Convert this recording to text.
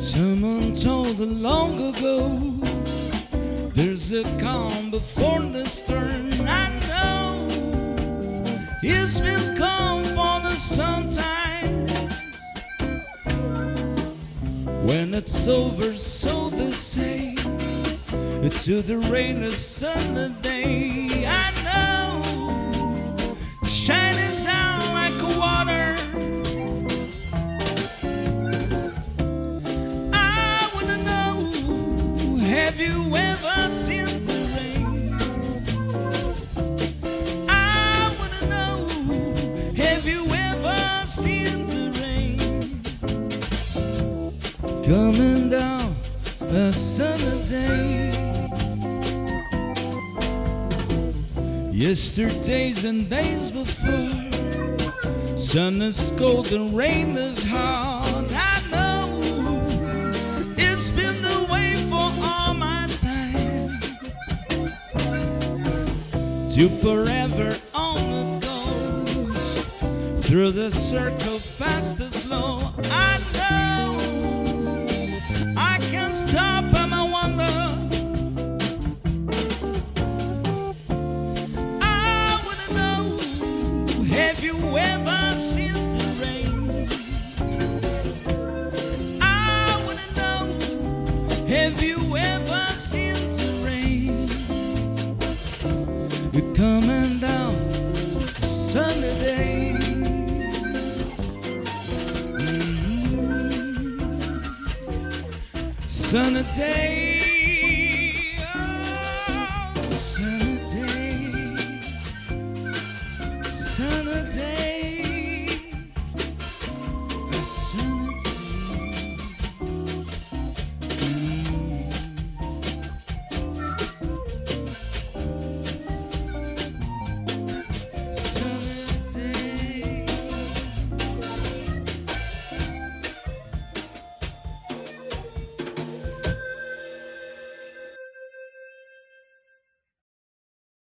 Someone told long ago There's a calm before the storm I know. It's been calm for the sometimes. When it's over so they say To the rain or sunny day I know. Shining Coming down a summer day. Yesterdays and days before Sun is cold and rain is hard To forever on it goes Through the circle fast and slow I know I can't stop and I wonder I wanna know, have you ever seen the rain? I wanna know, have you ever Sunny day.